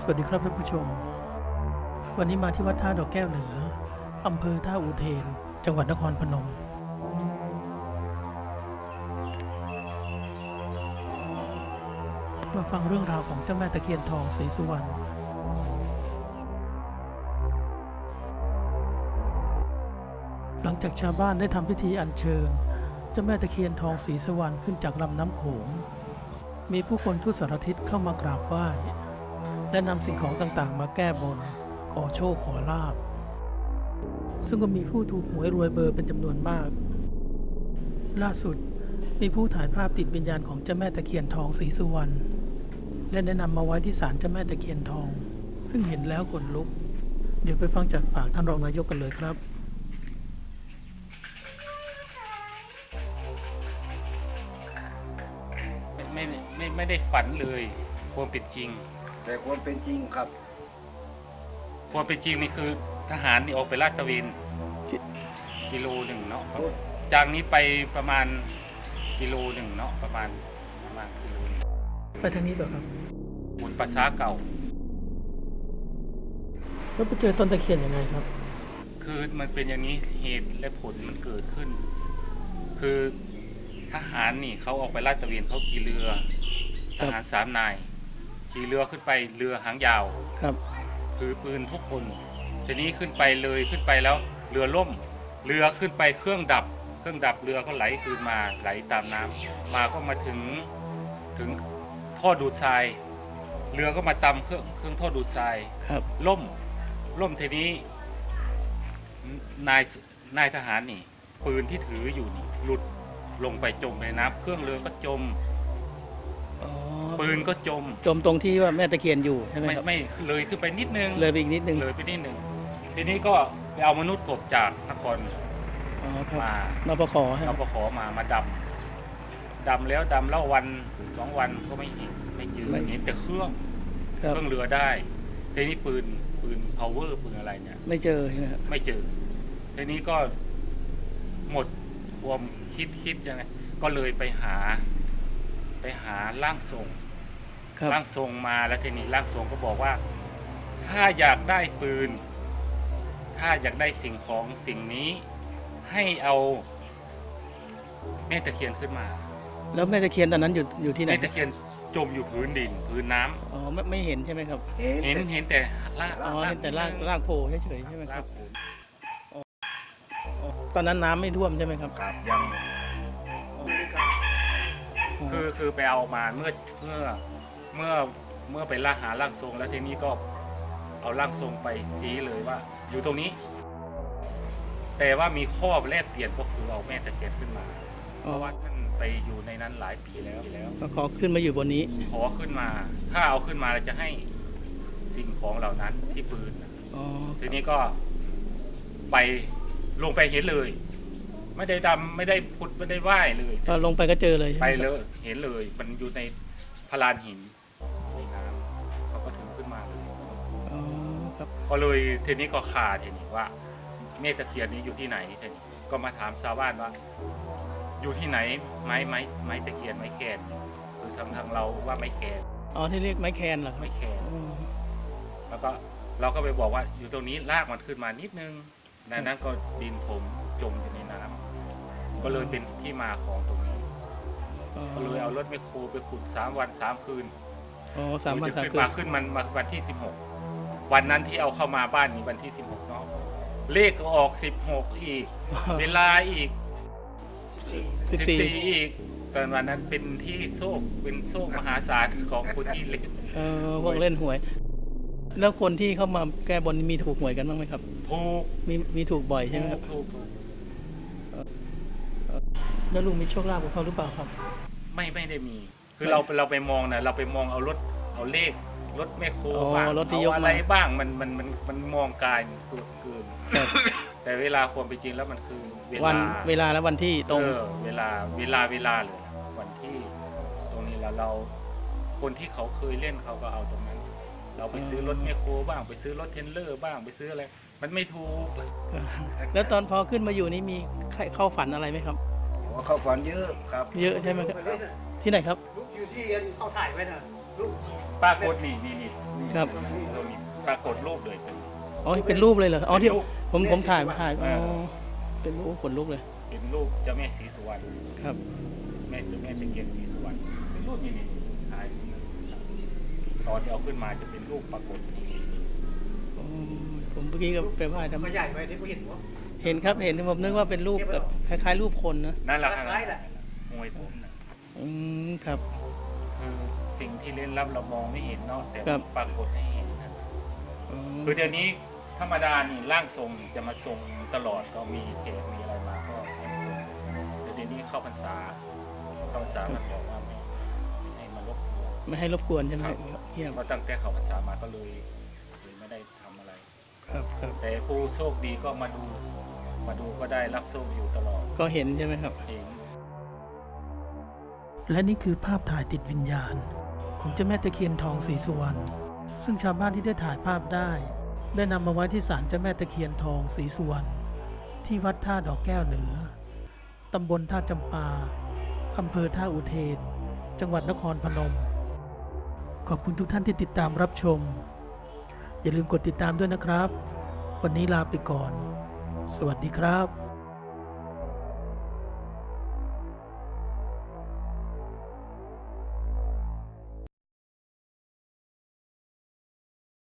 สวัสดีครับท่านผู้ชม วันนี้มาที่วัดท่าดอกแก้วเหนืออำเภอท่าอูเทน จังหวัดนครพนม มาฟังเรื่องราวของเจ้าแม่ตะเคียนทองศรีสุวรรณหลังจากชาวบ้านได้ทำพิธีอัญเชิญเจ้าแม่ตะเคียนทองศรีสุวรรณขึ้นจากลำน้ำโขงมีผู้คนทุกสารทิศเข้ามากราบไหว้ และนำสิ่งของต่างๆ มาแก้บน ขอโชคขอลาบ ซึ่งก็มีผู้ถูกหวยรวยเบอร์เป็นจำนวนมาก ล่าสุดมีผู้ถ่ายภาพติดวิญญาณของเจ้าแม่ตะเคียนทองศรีสุวรรณและแนะนำมาไว้ที่ศาลเจ้าแม่ตะเคียนทอง ซึ่งเห็นแล้วขนลุก เดี๋ยวไปฟังจากปากท่านรองนายกกันเลยครับไม่ไม่ไม่ได้ฝันเลยความเป็นจริง แต่ความเป็นจริงครับความเป็นจริงนี่คือทหารนี่ออกไปลาดตระเวนกิโลหนึ่งเนาะจากนี้ไปประมาณกิโลหนึ่งเนาะประมาณประมาณกิโลหนึ่งไปทางนี้เปล่าครับบนประชาเก่า แล้วไปเจอต้นตะเคียนยังไงครับ คือมันเป็นอย่างนี้เหตุและผลมันเกิดขึ้น คือทหารนี่เขาออกไปลาดตระเวนเขาขี่เรือคทรับหารสามนาย ขี่เรือขึ้นไปเรือหางยาวครับถือปืนทุกคน ทีนี้ขึ้นไปเลยขึ้นไปแล้วเรือล่ม เรือขึ้นไปเครื่องดับ เครื่องดับเรือก็ไหลคืนมาไหลตามน้ำมาก็มาถึงถึงท่อดูดทราย เรือก็มาตำเครื่องเครื่องท่อดูดทรายครับล่มล่มทีนี้นายนายทหารนี่ ปืนที่ถืออยู่นี่หลุดลงไปจมในน้ำเครื่องเรือก็จม อ๋อปืนก็จมจมตรงที่ว่าแม่ตะเคียนอยู่ใช่ไหมไม่ครับไม่เลยขึ้นไปนิดนึงเลยไปอีกนิดนึงเลยไปนิดหนึ่งทีนี้ก็ไปเอามนุษย์กบจากนครอ๋อครับมานปขให้เราปขอมามาดำดำแล้วดำแล้ววันสองวันก็ไม่เห็นไม่เจอเห็นแต่เครื่องคเครับรื่องเรือได้ทีนี้ปืนปืน power ปืนอะไรเนี่ย ไม่เจอใช่ไหมครับไม่เจอทีนี้ก็หมดความคิดคิดยังไงก็เลยไปหา ไปหาร่างทรงครับ ร่างทรงมาแล้วทีนี้ร่างทรงก็บอกว่า ถ้าอยากได้ปืน ถ้าอยากได้สิ่งของสิ่งนี้ ให้เอาแม่ตะเคียนขึ้นมาแล้วแม่ตะเคียนตอนนั้นอยู่อยู่ที่ไหนแม่ตะเคียนจมอยู่พื้นดิน พื้นน้ำอ๋อไม่ไม่เห็นใช่ไหมครับเห็นเห็นแต่เห็นแต่รากอ๋อเห็นแต่รากรากโผล่เฉยๆใช่ไหมครารักบผมตอนนั้นน้ำไม่ท่วมใช่ไหมครับ ครับยัง คือคือไปเอามาเมื่อเมื่อเมื่อเมื่อไปล่าหาร่างทรง แล้วทีนี้ก็เอาร่างทรงไปชี้เลยว่า อยู่ตรงนี้ แต่ว่ามีข้อแลกเปลี่ยนก็คือเอาแม่ตะเคียนขึ้นมา เพอ๋อราะว่าท่านไปอยู่ในนั้นหลายปีแล้วแล้ว ก็ขอขึ้นมาอยู่บนนี้ ขอขึ้นมา ถ้าเอาขึ้นมาเราจะให้สิ่งของเหล่านั้นที่ปืนน่ะอ๋อทีนี้ก็ไปลงไปเห็นเลย ไม่ได้ดำไม่ได้พุดไม่ได้ไหว้เลยก็ลงไปก็เจอเลยใช่หไปมครับเลยเห็นเลย มันอยู่ในพลานหินในน้ำเขาก็ถึงขึ้นมาเลยอ๋อครับก็เลยทีนี้ก็ขาดทีนี้ว่า เมตตะเคียนนี้อยู่ที่ไหนทีนี้ก็มาถามชาวบ้านว่า อยู่ที่ไหนไม้ไม้ไม้ตะเคียนไม้แคนคือทางทางเราว่าไม้แคนอ๋อที่เรียกไม้แคนเหรอครับไม้แคนอืมแล้วก็เราก็ไปบอกว่าอยู่ตรงนี้ลากมันขึ้นมานิดนึงดังนั้นก็ดินผมจมอยู่ในน้ำ ก็เลยเป็นที่มาของตรงนี้อ๋อก็เลยเอารถแมคโครไปขุดสามวันสามคืนอ๋อสามวันจะสามขึ้นคืนมาขึ้นมันมาวันที่สิบหกวันนั้นที่เอาเข้ามาบ้านนี้วันที่สิบหกเนาะเลขก็ออกสิบหกอีก เวลาอีกสิบสิบสี่สี่อีกตอนวันนั้นเป็นที่โชคเป็นโชคมหาศาลของคนที่เล่นเออพวกเล่นหวย แล้วคนที่เข้ามาแก้บนมีถูกหวยกันบ้างไหมครับ ถูกมีมีถูกบ่อยใช่ไหมครับถูกถูก แล้วลุงมีโชคลาภกับเขาหรือเปล่าครับ ไม่ไม่ได้มี คือไม่เราเราไปมองนะเราไปมองเอารถเอาเลขรถแมคโครอ๋อบ้างรถที่ยกเอามา อะไรบ้างมันมันมันมันมองกายเกินเกินครับแต่เวลาความเป็นจริงแล้วมันคือเววัลานเวลาและวันที่ตรง เออเวลาเวลาเวลาเลยนะวันที่ตรงนี้แล้วเรา คนที่เขาเคยเล่นเขาก็เอาตรงนั้น เราไปซื้อรถแมคโครบ้างไปซื้อรถเทรนเลอร์บ้างไปซื้ออะไร มันไม่ถูกแล้วตอนพอขึ้นมาอยู่นี่มีใครเข้าฝันอะไรไหมครับ หัวเข้าฝันเยอะครับเยอะใช่ไหมครับ ที่ไหนครับลุกอยู่ที่เขาถ่ายไว้น่ะลุกป้าโคตรนี่นี่นี่นครับ เรามีปรากฏรูปเลย อ๋อเป็นรูปเลยเหรออ๋อที่เป็นรูปผมผมถ่ายมาถ่ายอ๋อเออเป็นรูปขนลุกเลย เป็นรูปเจ้าแม่ศรีสุวรรณครับ แม่เจ้าแม่ตะเคียนศรีสุวรรณเป็นรูปนี่นี่ถ่ายตอนที่เอาขึ้นมาจะเป็นรูปปรากฏอ๋อผมเมื่อกี้ก็ไปไหว้ทำมันใหญ่ไหมที่กูเห็นวะ เห็นครับเห็นผมนึกว่าเป็นรูปแบบคล้ายๆ รูปคนนะนั่นแหละคล้ายๆแหละมวยผมนะอืมครับ คือสิ่งที่เล่นลับเรามองไม่เห็นเนาะแต่ครับ ปรากฏให้เห็นนะอ๋อคือเดี๋ยวนี้ธรรมดานี่ร่างทรงจะมาทรงตลอดก็มีเทปมีอะไรมาก็ให้ทรงแต่เดี๋ยวนี้เข้าพรรษาเข้าพรรษามันบอกว่าไม่ไม่ให้มารบกวน ไม่ให้รบกวนใช่ไหมครับเยี่ยมเพราะตั้งแต่เข้าพรรษามาก็เลยเลยไม่ได้ทำอะไร ครับครับแต่ผู้โชคดีก็มาดู มาดูก็ได้รับโชคอยู่ตลอดก็เห็นใช่ไหมครับเห็นและนี่คือภาพถ่ายติดวิญญาณ ของเจ้าแม่ตะเคียนทองศรีสุวรรณซึ่งชาวบ้านที่ได้ถ่ายภาพได้ ได้นำมาไว้ที่ศาลเจ้าแม่ตะเคียนทองศรีสุวรรณที่วัดท่าดอกแก้วเหนือตำบลท่าจำปาอำเภอท่าอุเทน จังหวัดนครพนม ขอบคุณทุกท่านที่ติดตามรับชม อย่าลืมกดติดตามด้วยนะครับ วันนี้ลาไปก่อน สวัสดีครับ